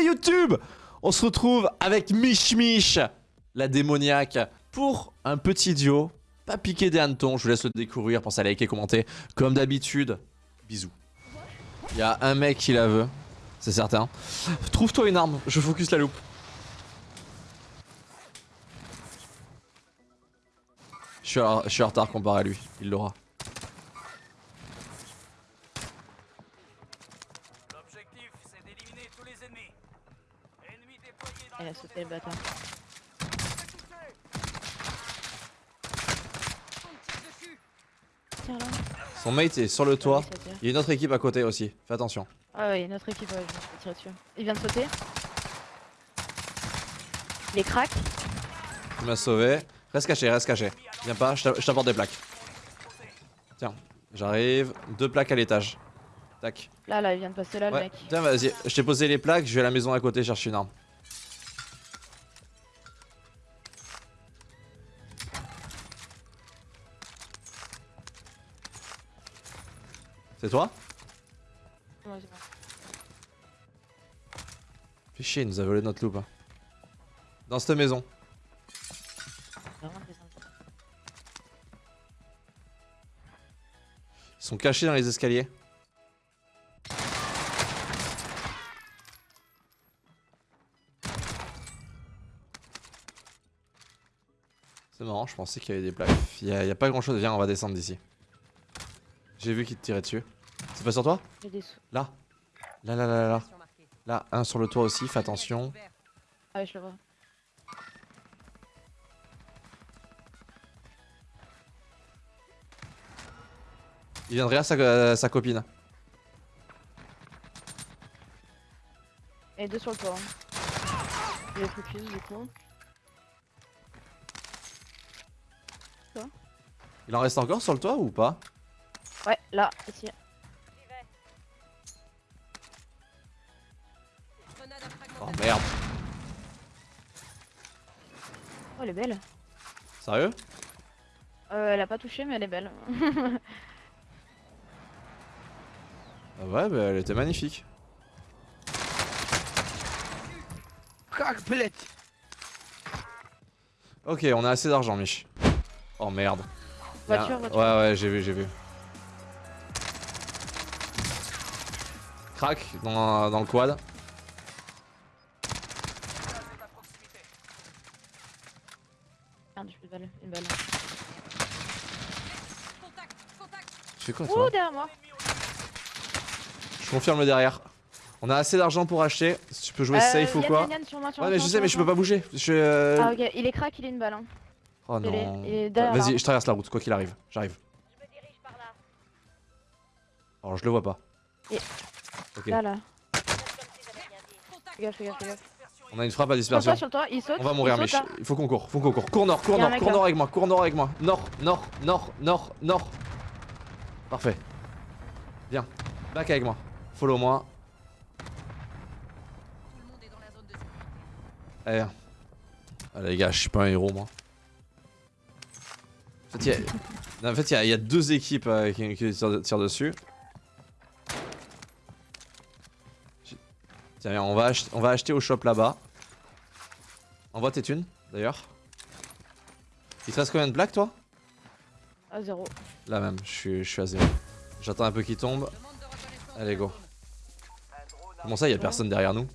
YouTube On se retrouve avec Mich Mich, la démoniaque, pour un petit duo. Pas piqué des hannetons, je vous laisse le découvrir, pensez à liker, commenter. Comme d'habitude, bisous. Il y a un mec qui la veut, c'est certain. Trouve-toi une arme, je focus la loupe. Je suis, je suis en retard comparé à lui, il l'aura. L'objectif, c'est d'éliminer tous les ennemis. Ennemis Elle a sauté le bâtard. Tiens là. Son mate est sur le toit. Il. Il y a une autre équipe à côté aussi, fais attention. Ah ouais, notre équipe, ouais, je me suis tiré dessus. Il vient de sauter. Il est crack. Tu m'as sauvé. Reste caché, reste caché. Viens pas, je t'a- je t'apporte des plaques. Tiens, j'arrive. Deux plaques à l'étage. Tac. Là, là, il vient de passer là, le mec. tiens, vas-y. Je t'ai posé les plaques, je vais à la maison à côté chercher une arme. C'est toi Ouais, c'est bon. Fais chier, il nous a volé notre loupe. hein. Dans cette maison. Ils sont cachés dans les escaliers. C'est marrant, je pensais qu'il y avait des plaques. Il y, a, il y a pas grand chose. Viens, on va descendre d'ici. J'ai vu qu'il te tirait dessus. C'est pas sur toi J'ai des sous. Là. Là, là, là, là, là. Là, un sur le toit aussi, fais attention. Ah ouais, je le vois. Il vient de derrière sa, euh, sa copine. Et deux sur le toit. hein. Il est focus du coup. Il en reste encore sur le toit ou pas? Ouais, là, ici. Belle. Sérieux? Euh, elle a pas touché, mais elle est belle. Ah Ouais, bah elle était magnifique. Ok, on a assez d'argent, Mich. Oh merde. Voiture, voiture. Ouais, ouais, j'ai vu, j'ai vu. Crac dans, dans le quad. Merde, j'ai plus de balle. Une balle. Tu fais quoi Ouh, toi derrière moi. Je confirme le derrière. On a assez d'argent pour acheter. Si tu peux jouer Euh, safe ou quoi Yann, Yann, sur moi, sur Ouais, mais sur je sais, mais je peux pas bouger. Je euh, Ah, ok, il est crack, il est une balle. Hein. Oh il non. Vas-y, je traverse la route, quoi qu'il arrive. J'arrive. Alors, je le vois pas. Ok. Là, là. Fais gaffe, fais gaffe, fais gaffe. On a une frappe à dispersion. toi, sur toi, il saute. On va mourir, Mich. Il faut qu'on court, faut qu'on court. Cours nord, cours nord, cours nord avec moi, cours nord avec moi. Nord, nord, nord, nord, nord, Parfait. Viens, back avec moi. Follow moi. Allez, viens. Ah, les gars, je suis pas un héros, moi. En fait, il y a, non, en fait, il y a- il y, a deux équipes euh, qui, qui tirent, tirent dessus. Tiens, viens, on va, ach- on va acheter au shop là-bas. Envoie tes thunes, d'ailleurs. Il te reste combien de plaques, toi? À zéro. Là même, je suis, je suis à zéro. J'attends un peu qu'il tombe. Allez, go. Comment ça, il y a personne derrière nous?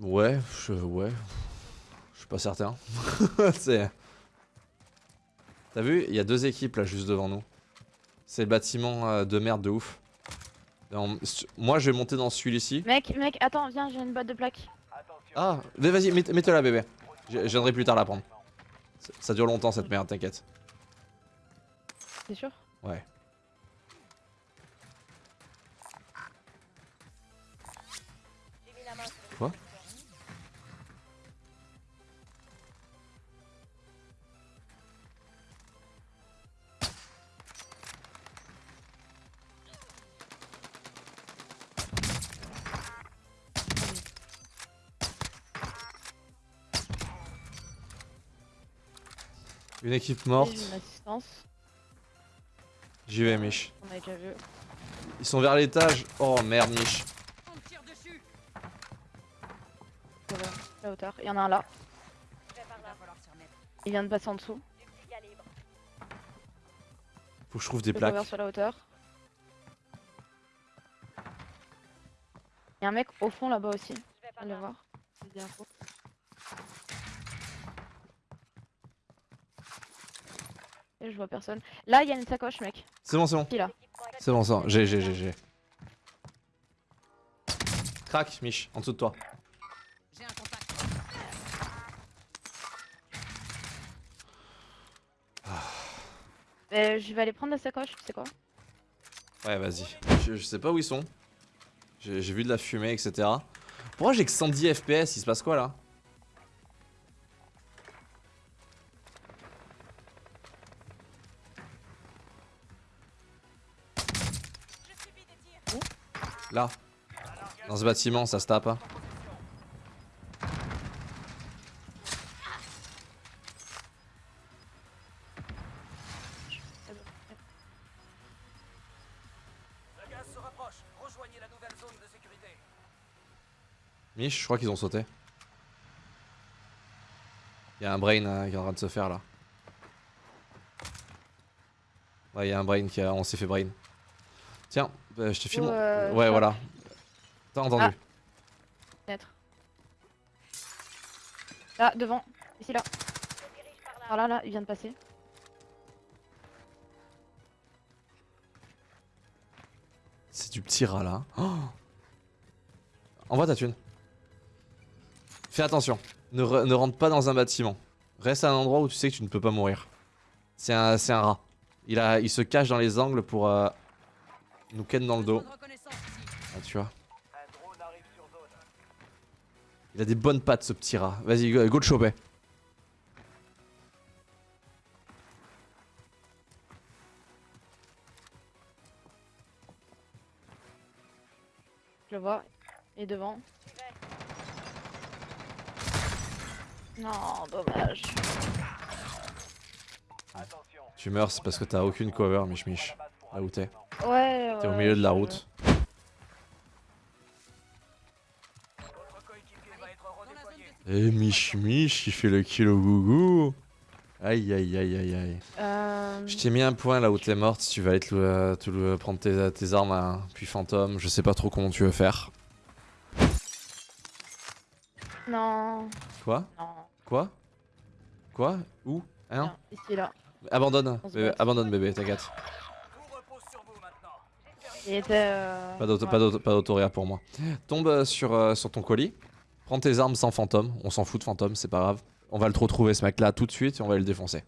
Ouais, je, ouais. Je suis pas certain. T'as vu, il y a deux équipes là juste devant nous. C'est le bâtiment euh, de merde de ouf. Moi, je vais monter dans celui-ci. Mec, mec, attends, viens, j'ai une boîte de plaques. Ah, vas-y, mets- mets-toi là, bébé. Je je viendrai plus tard la prendre. Ça- Ça dure longtemps cette merde, t'inquiète. T'es sûr? Ouais. Une équipe morte. J'y vais, Mich. On a déjà vu. Ils sont vers l'étage. Oh merde, Mich. On tire dessus. La hauteur. Il y en a un là. Il vient de passer en dessous. Faut que je trouve des plaques. sur la hauteur. Il y a un mec au fond là-bas aussi. On va le voir. Et je vois personne. Là, il y a une sacoche, mec. C'est bon, c'est bon. Qui là C'est bon, ça. J'ai, j'ai, j'ai, j'ai. Crac, Mich, en dessous de toi. J'ai un contact. Euh, Je vais aller prendre la sacoche, tu sais quoi? Ouais, vas-y. Je, je sais pas où ils sont. J'ai j'ai vu de la fumée, etc. Pourquoi j'ai que 110 FPS Il se passe quoi là? Là. Dans ce bâtiment, ça se tape. Mich, je crois qu'ils ont sauté. Il y a un brain euh, qui est en train de se faire là. Ouais, il y a un brain qui a... On s'est fait brain. Tiens, euh, je te filme. Ou, euh, ouais, voilà. T'as entendu Ah. Là, devant. Ici, là. Par là, là, il vient de passer. C'est du petit rat là. Oh Envoie ta thune. Fais attention. Ne, re- ne rentre pas dans un bâtiment. Reste à un endroit où tu sais que tu ne peux pas mourir. C'est un, un rat. Il, a, il se cache dans les angles pour euh, nous ken dans le dos. Ah, tu vois. Il a des bonnes pattes ce petit rat. Vas-y, go, go le choper. Je le vois. Il est devant. Non, dommage. Tu meurs, c'est parce que t'as aucune cover, Mich Mich. Là où t'es? Ouais, ouais. T'es au milieu de la route. Être Eh, Mich Mich, il fait le kilo gougou. Aïe, aïe, aïe, aïe, aïe. Euh... Je t'ai mis un point là où t'es morte, si tu vas aller te, le- prendre tes, tes armes, hein, puis fantôme, je sais pas trop comment tu veux faire. Non, Quoi? Non. Quoi? Quoi? Où? Hein? Ici, là. Abandonne, bébé, bat. abandonne bébé, t'inquiète. Euh... Pas ouais. d'autoréa pour moi. Tombe euh, sur, euh, sur ton colis, prends tes armes sans fantôme, on s'en fout de fantôme, c'est pas grave. On va le retrouver ce mec là tout de suite et on va le défoncer.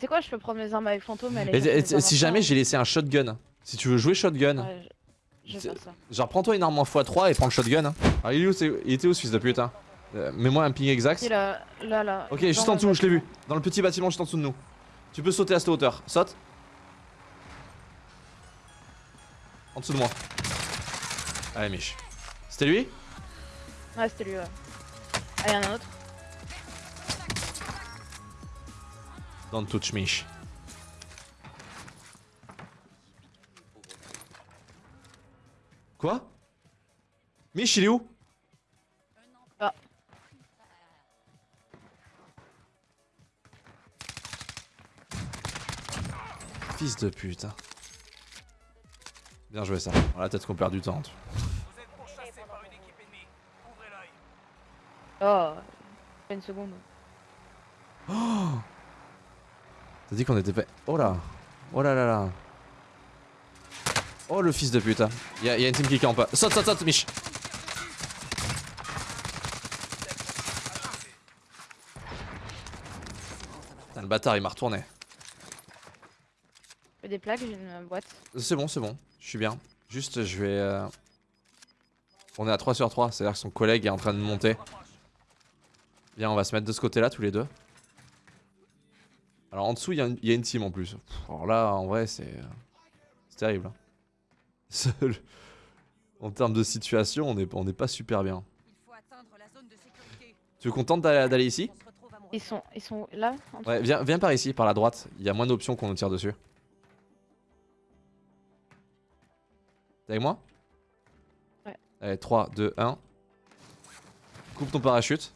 C'est quoi, je peux prendre mes armes avec fantôme et si jamais j'ai laissé un shotgun, si tu veux jouer shotgun, Ouais, je... ça. genre prends-toi une arme en x3 et prends le shotgun. hein. Ah, il, est où, il était où ce fils de pute hein? Euh, Mets-moi un ping exact. Ici, là, là, là. Ok, juste en dessous, je l'ai vu. Dans le petit bâtiment juste en dessous de nous. Tu peux sauter à cette hauteur. Saute. En dessous de moi. Allez, Mich. C'était lui? Ouais, c'était lui, ouais. Ah, y'en a un autre. Don't touch Mich. Quoi? Mich, il est où? Ah. Fils de pute. hein. Bien joué ça. Voilà, peut-être qu'on perd du temps. une. Oh, une seconde. T'as dit qu'on était pas. Oh là Oh là là là Oh le fils de pute. hein. Y'a y a une team qui campe. Saute, saute, saute, Mich Putain, le bâtard il m'a retourné. Des plaques, j'ai une boîte. C'est bon, c'est bon. Je suis bien. Juste, je vais. euh, On est à 3 sur 3, c'est-à-dire que son collègue est en train de monter. Viens, on va se mettre de ce côté-là tous les deux. Alors en dessous, il y, a une- il y a une team en plus. Pff, Alors là, en vrai, c'est. euh, C'est terrible. hein. Seul- En termes de situation, on n'est on est pas super bien. Tu es contente d'aller ici? Ils sont, ils sont là en dessous Ouais, viens, viens par ici, par la droite. Il y a moins d'options qu'on nous tire dessus. T'es avec moi Ouais. Allez, 3, 2, 1. Coupe ton parachute.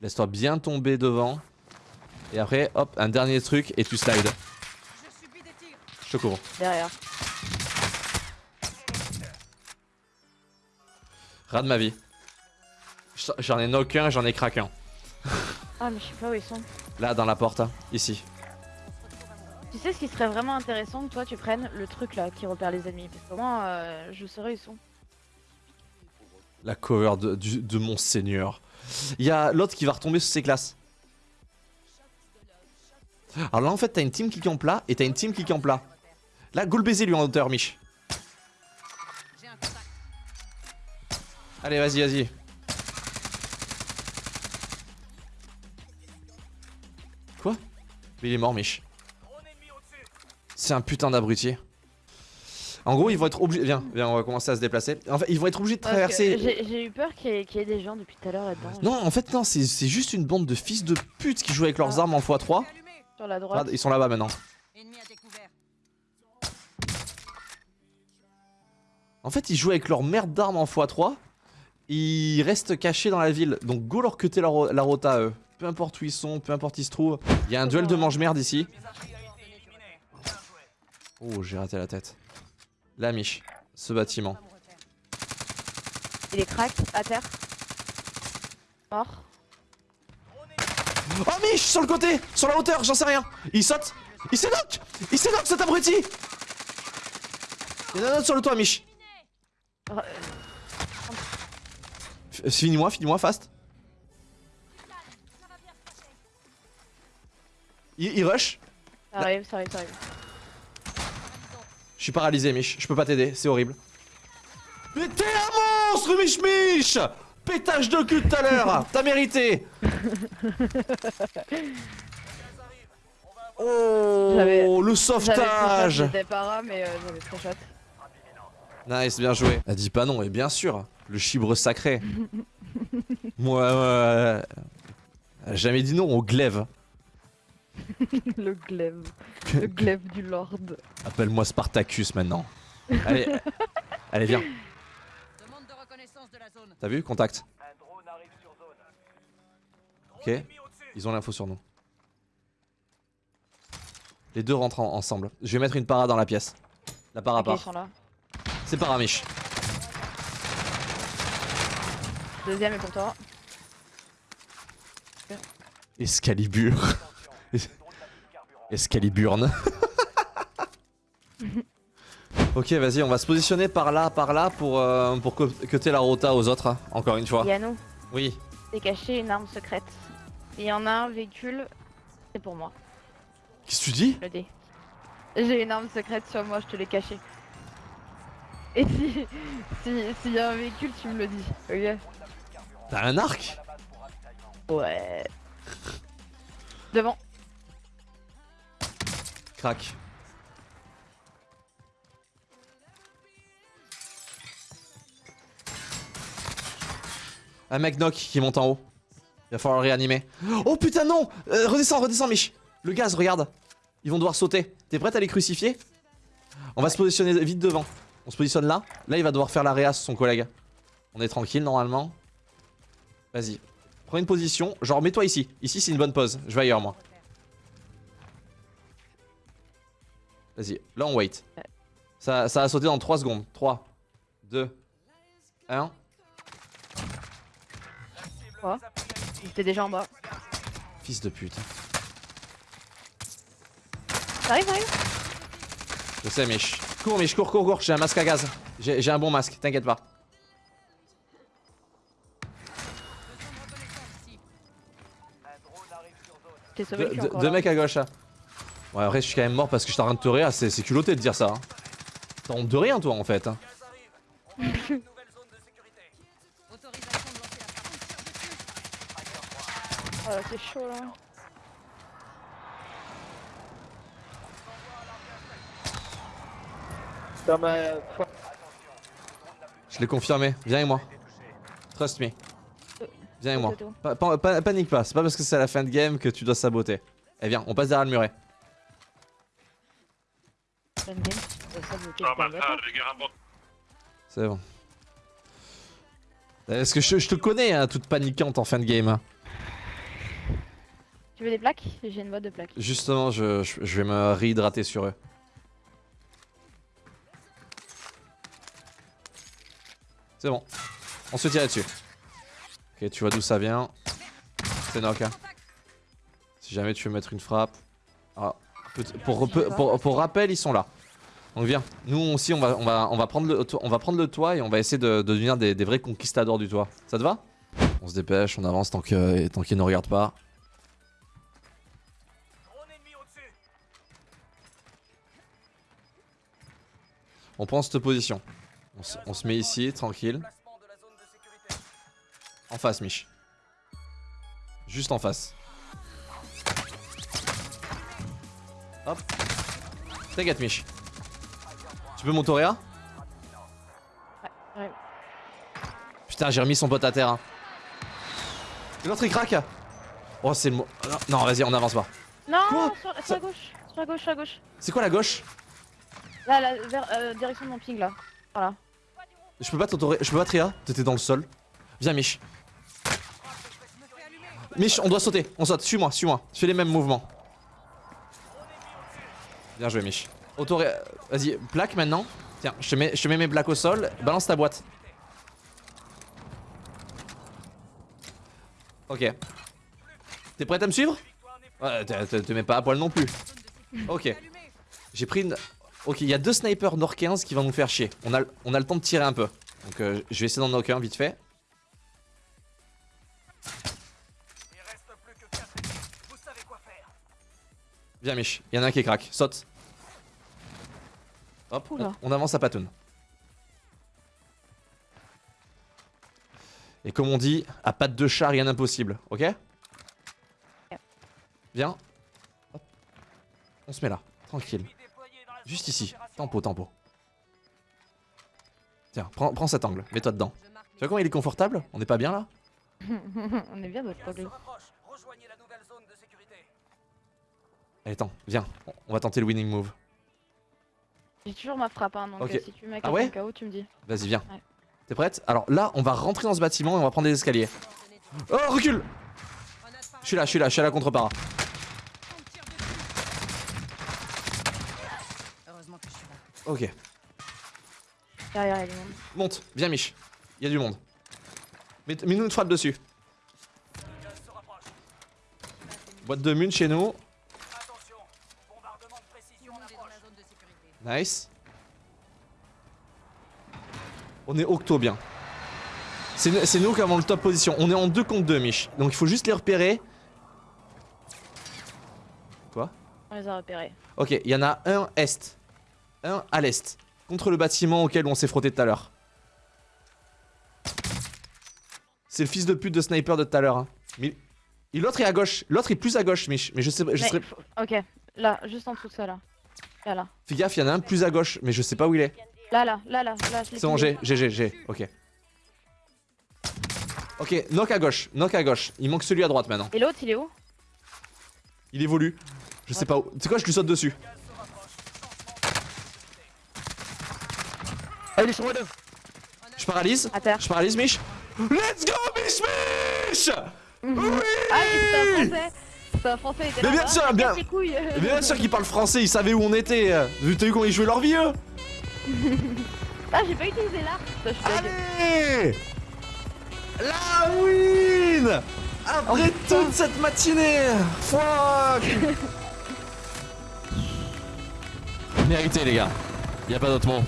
Laisse-toi bien tomber devant. Et après, hop, un dernier truc et tu slides. Je subis des tirs. Je te cours. Derrière. Ras de ma vie. J'en- ai knock un, j'en ai crack un. Ah, mais je sais pas où ils sont. Là, dans la porte, hein, ici. Tu sais ce qui serait vraiment intéressant que toi tu prennes le truc là qui repère les ennemis? Parce qu'au moins, euh, je saurais où ils sont. La cover de, mon seigneur. Il y a l'autre qui va retomber sous ses classes. Alors là, en fait, t'as une team qui campe là et t'as une team qui campe là. Là, go baiser lui en hauteur, Mich. Allez, vas-y, vas-y. Quoi? Il est mort, Mich. C'est un putain d'abruti. En gros, ils vont être obligés. Viens, viens, on va commencer à se déplacer. En fait, ils vont être obligés de traverser. J'ai eu peur qu'il y, ait- qu'il y ait des gens depuis tout à l'heure là-dedans. Non, en fait, non, c'est juste une bande de fils de pute qui jouent avec leurs Ah. armes en x3. Allumé. Sur la droite. Regarde, ils sont là-bas maintenant. En fait, ils jouent avec leur merde d'armes en x3. Ils restent cachés dans la ville. Donc, go leur cuter la, ro- la rota à eux. Peu importe où ils sont, peu importe où ils se trouvent. Il y a un duel de mange-merde ici. Oh, j'ai raté la tête. La Mich, ce bâtiment. Il est crack, à terre. Mort. Oh, Mich, sur le côté, sur la hauteur, j'en sais rien. Il saute, il knock, il knock cet abruti. Il y en a un autre sur le toit, Mich. Finis-moi, finis-moi, fast. Il, il rush. Ça arrive, ça arrive, ça arrive. Je suis paralysé, Mich. Je peux pas t'aider, c'est horrible. Mais t'es un monstre, Mich Mich Pétage de cul tout à l'heure T'as mérité Oh Le sauvetage J'étais para, mais euh. Nice, bien joué. Elle dit pas non, et bien sûr, le chibre sacré. Moi, euh, elle a jamais dit non au glaive. le glaive. Le glaive du lord. Appelle-moi Spartacus maintenant. Allez, allez, viens. Demande de reconnaissance de la zone. T'as vu Contact. Un drone arrive sur zone. Ok. Ils ont l'info sur nous. Les deux rentrent en- ensemble. Je vais mettre une para dans la pièce. La para part. C'est paramiche. Deuxième est pour toi. Escalibur. Es- Escaliburne. ok, vas-y, on va se positionner par là, par là pour, euh, pour cuter la rota aux autres, hein, encore une fois. Yannou, Oui. c'est caché une arme secrète. Il y en a un véhicule, c'est pour moi, Qu'est-ce que tu dis le. J'ai une arme secrète sur moi, je te l'ai cachée. Et si. si- S'il y a un véhicule, tu me le dis, ok T'as un arc Ouais. Devant. Crac. Un mec knock qui monte en haut. Il va falloir réanimer. Oh putain non Euh, Redescends, redescends Mich Le gaz, regarde Ils vont devoir sauter. T'es prête à les crucifier? On va se positionner vite devant. On se positionne là. Là, il va devoir faire la réa sur son collègue. On est tranquille normalement. Vas-y. Prends une position. Genre, mets-toi ici. Ici, c'est une bonne pose. Je vais ailleurs, moi. Vas-y, là on wait. Ça, ça a sauté dans 3 secondes. 3, 2, 1. Quoi Il était déjà en bas. Fils de pute. Ça arrive, ça arrive Je sais, Mich. Cours, Mich, cours, cours, cours. J'ai un masque à gaz. J'ai un bon masque, t'inquiète pas. Deux deux- deux mecs à gauche. là. Ouais, après, je suis quand même mort parce que je suis en train de te réa. C'est c'est culotté de dire ça. hein. T'as honte de rien, toi, en fait. hein. Oh là, c'est chaud là. Je l'ai confirmé. Viens avec moi. Trust me. Viens avec moi. Pa- pa- panique pas. C'est pas parce que c'est la fin de game que tu dois saboter. Eh viens, on passe derrière le muret. C'est bon. Est-ce que je, je te connais, hein, toute paniquante en fin de game hein. Tu veux des plaques? J'ai une boîte de plaques. Justement, je, je- je vais me réhydrater sur eux. C'est bon. On se tire dessus. Ok, tu vois d'où ça vient. C'est knock. hein. Si jamais tu veux mettre une frappe. Ah, peut- pour, pour, pour- pour rappel, ils sont là. Donc viens. Nous aussi, on va, prendre, le, toit et on va essayer de, de devenir des, vrais conquistadors du toit. Ça te va? On se dépêche, on avance tant qu'ils ne regardent pas. On prend cette position. On se, on se met ici, tranquille. En face, Mich. Juste en face. Hop. T'inquiète, Mich. Tu peux m'autoréa Ouais. Putain, j'ai remis son pote à terre. hein. L'autre il craque. Oh, c'est le mot. Non, Non, vas-y, on avance pas. Non, Quoi sur, sur Ça- la gauche, sur la gauche, sur la gauche. C'est quoi la gauche Là, vers, euh, direction de mon ping là. Voilà. Je peux pas t'autoré. Je peux pas tria. T'étais dans le sol. Viens, Mich. Mich, on doit sauter. On saute. Suis-moi, suis-moi. Fais les mêmes mouvements. Bien joué, Mich. Auto Vas-y, plaque maintenant. Tiens, je te, mets, mes plaques au sol. Balance ta boîte. Ok. T'es prête à me suivre? Ouais, te mets pas à poil non plus. Ok. J'ai pris une. Ok, il y a deux snipers Nord 15 qui vont nous faire chier. On a, le temps de tirer un peu. Donc euh, je vais essayer d'en knocker un vite fait. Il reste plus que 4 ennemis. Vous savez quoi faire. Viens, Mich. Il y en a un qui craque. Saute. Hop, on, on avance à patoun. Et comme on dit, à patte de chat, rien d'impossible. Ok Viens. Hop. On se met là. Tranquille. Juste ici. Tempo, tempo. Tiens, prends, prends cet angle. Mets-toi dedans. Tu vois comment il est confortable? On n'est pas bien là? On est bien de de sécurité. Allez, attends, viens. On va tenter le winning move. J'ai toujours ma frappe, hein, donc euh, si tu mets Ah quelqu'un ouais KO, tu me dis. Vas-y, viens. Ouais. T'es prête? Alors là, on va rentrer dans ce bâtiment et on va prendre des escaliers. Oh, recule Je suis là, je suis là, je suis à la contre-para. On me tire dessus. Heureusement que je suis là. Ok. Derrière, il y a du monde. Monte, viens Mich. Il y a du monde. Mets- Mets-nous une frappe dessus. Boîte de mun chez nous. Attention. Bombardement de précision Tout le en monde est dans la approche. zone de sécurité. Nice. On est octo bien. C'est nous- qui avons le top position. On est en 2 contre 2, Mich. Donc il faut juste les repérer. Quoi On les a repérés. Ok, il y en a un est. Un à l'est. Contre le bâtiment auquel on s'est frotté tout à l'heure. C'est le fils de pute de sniper de tout à l'heure. hein. Mais... Et l'autre est à gauche. L'autre est plus à gauche, Mich. Mais je sais pas. Je Mais serais... faut- Ok, là, juste en dessous de ça là. Là, là. Fais gaffe, il y en a un plus à gauche. Mais je sais pas où il est. Là, là, là, là, là. je l'ai C'est bon, j'ai, j'ai, j'ai, j'ai. Ok. Ok, knock à gauche. Knock à gauche. Il manque celui à droite maintenant. Et l'autre, il est où? Il évolue. Je sais pas où. Tu sais quoi, je lui saute dessus. Ah, il est sur moi deux. Je paralyse. À terre. Je paralyse, Mich. Let's go, Mich Mich Oui Ah, mais c'est un français C'est un français, il était Mais bien sûr, bien-. Bien sûr qu'ils parlent français, ils savaient où on était. T'as vu comment ils jouaient leur vie, eux Ah, j'ai pas utilisé l'arc d'accord. Allez La win Après toute cette matinée Fuck Mérité les gars. Y a pas d'autre mot.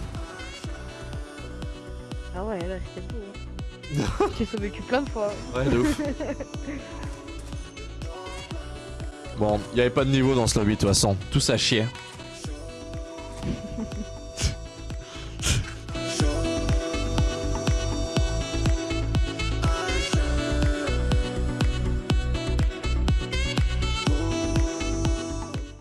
Ah ouais, là, c'était beau. hein. J'ai sauvé plein de fois. Ouais, de ouf. bon, y avait pas de niveau dans ce lobby de toute façon. Tout ça chier.